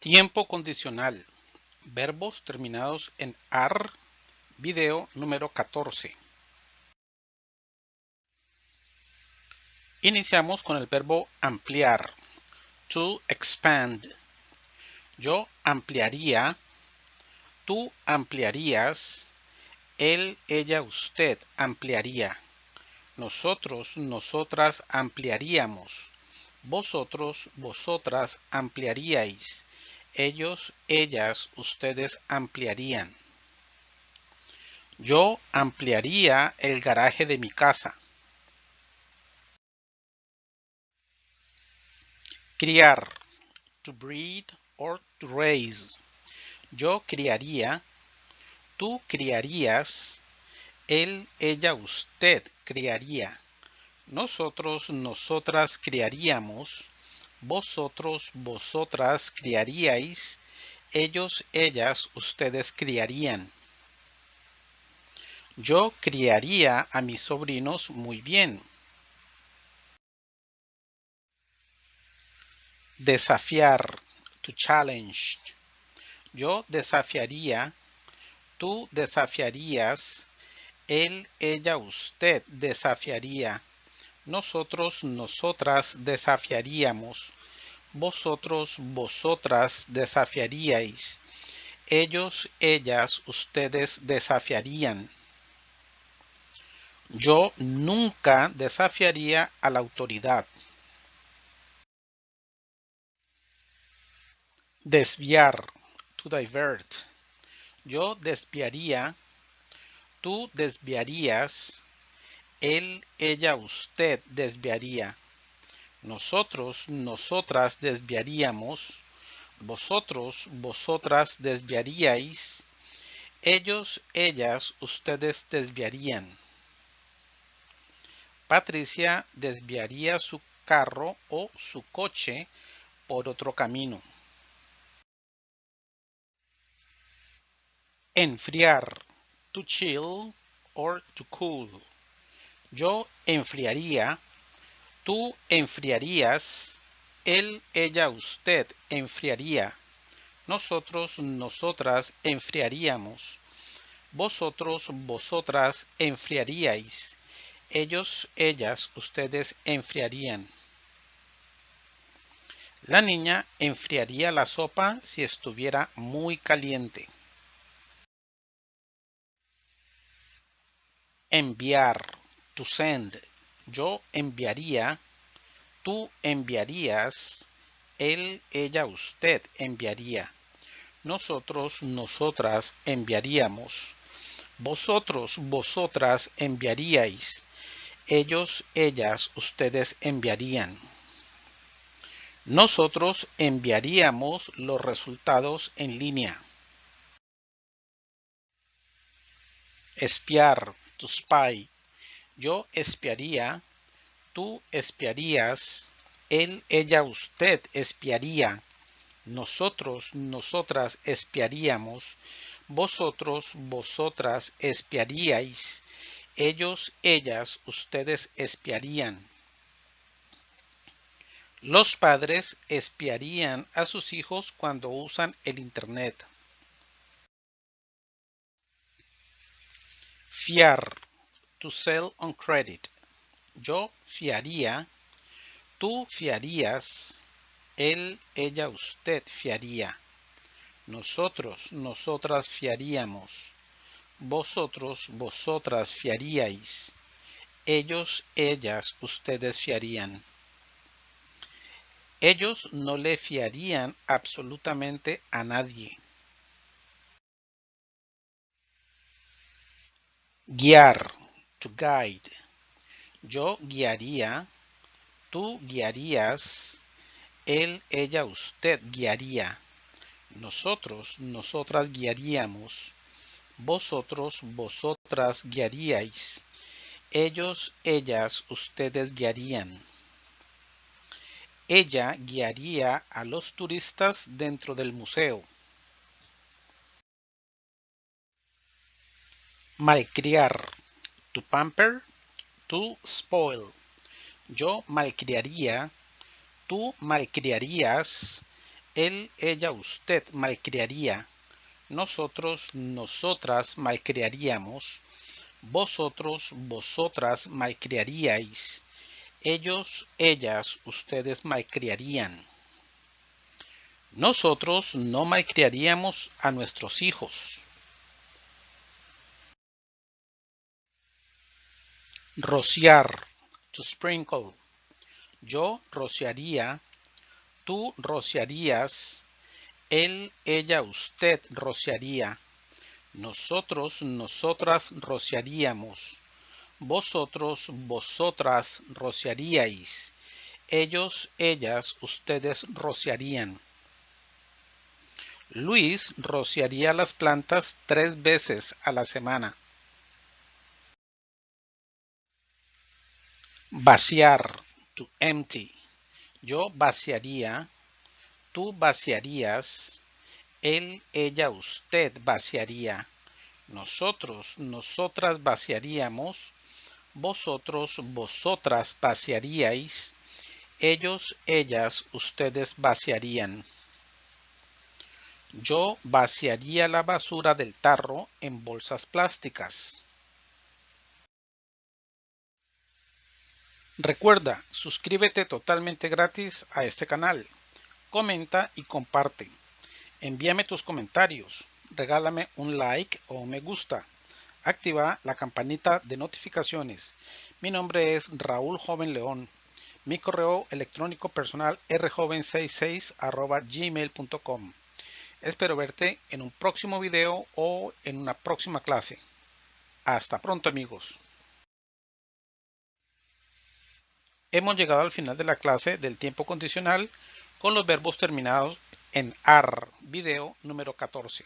Tiempo condicional. Verbos terminados en AR. Video número 14. Iniciamos con el verbo ampliar. To expand. Yo ampliaría. Tú ampliarías. Él, ella, usted ampliaría. Nosotros, nosotras ampliaríamos. Vosotros, vosotras ampliaríais ellos, ellas, ustedes ampliarían. Yo ampliaría el garaje de mi casa. Criar. To breed or to raise. Yo criaría. Tú criarías. Él, ella, usted criaría. Nosotros, nosotras criaríamos vosotros, vosotras criaríais, ellos, ellas, ustedes criarían. Yo criaría a mis sobrinos muy bien. Desafiar, to challenge. Yo desafiaría, tú desafiarías, él, ella, usted desafiaría nosotros, nosotras desafiaríamos, vosotros, vosotras desafiaríais, ellos, ellas, ustedes desafiarían. Yo nunca desafiaría a la autoridad. Desviar, to divert. Yo desviaría, tú desviarías, él, ella, usted desviaría. Nosotros, nosotras desviaríamos. Vosotros, vosotras desviaríais. Ellos, ellas, ustedes desviarían. Patricia desviaría su carro o su coche por otro camino. Enfriar. To chill or to cool. Yo enfriaría, tú enfriarías, él, ella, usted enfriaría, nosotros, nosotras enfriaríamos, vosotros, vosotras enfriaríais, ellos, ellas, ustedes enfriarían. La niña enfriaría la sopa si estuviera muy caliente. Enviar send. Yo enviaría, tú enviarías, él, ella, usted enviaría. Nosotros, nosotras enviaríamos. Vosotros, vosotras enviaríais. Ellos, ellas, ustedes enviarían. Nosotros enviaríamos los resultados en línea. Espiar, to spy, yo espiaría, tú espiarías, él, ella, usted espiaría, nosotros, nosotras espiaríamos, vosotros, vosotras espiaríais, ellos, ellas, ustedes espiarían. Los padres espiarían a sus hijos cuando usan el Internet. Fiar to sell on credit. Yo fiaría, tú fiarías, él, ella, usted fiaría. Nosotros, nosotras fiaríamos. Vosotros, vosotras fiaríais. Ellos, ellas, ustedes fiarían. Ellos no le fiarían absolutamente a nadie. Guiar to guide. Yo guiaría, tú guiarías, él, ella, usted guiaría. Nosotros, nosotras guiaríamos. Vosotros, vosotras guiaríais. Ellos, ellas, ustedes guiarían. Ella guiaría a los turistas dentro del museo. Malcriar to pamper, to spoil. Yo malcriaría, tú malcriarías, Él, ella, usted malcriaría. Nosotros, nosotras malcriaríamos. Vosotros, vosotras malcriaríais. Ellos, ellas, ustedes malcriarían. Nosotros no malcriaríamos a nuestros hijos. Rociar, to sprinkle. Yo rociaría, tú rociarías, él, ella, usted rociaría. Nosotros, nosotras rociaríamos. Vosotros, vosotras rociaríais. Ellos, ellas, ustedes rociarían. Luis rociaría las plantas tres veces a la semana. Vaciar, to empty. Yo vaciaría, tú vaciarías, él, ella, usted vaciaría. Nosotros, nosotras vaciaríamos, vosotros, vosotras vaciaríais, ellos, ellas, ustedes vaciarían. Yo vaciaría la basura del tarro en bolsas plásticas. Recuerda, suscríbete totalmente gratis a este canal. Comenta y comparte. Envíame tus comentarios. Regálame un like o un me gusta. Activa la campanita de notificaciones. Mi nombre es Raúl Joven León. Mi correo electrónico personal rjoven66 gmail.com. Espero verte en un próximo video o en una próxima clase. Hasta pronto amigos. Hemos llegado al final de la clase del tiempo condicional con los verbos terminados en AR, video número 14.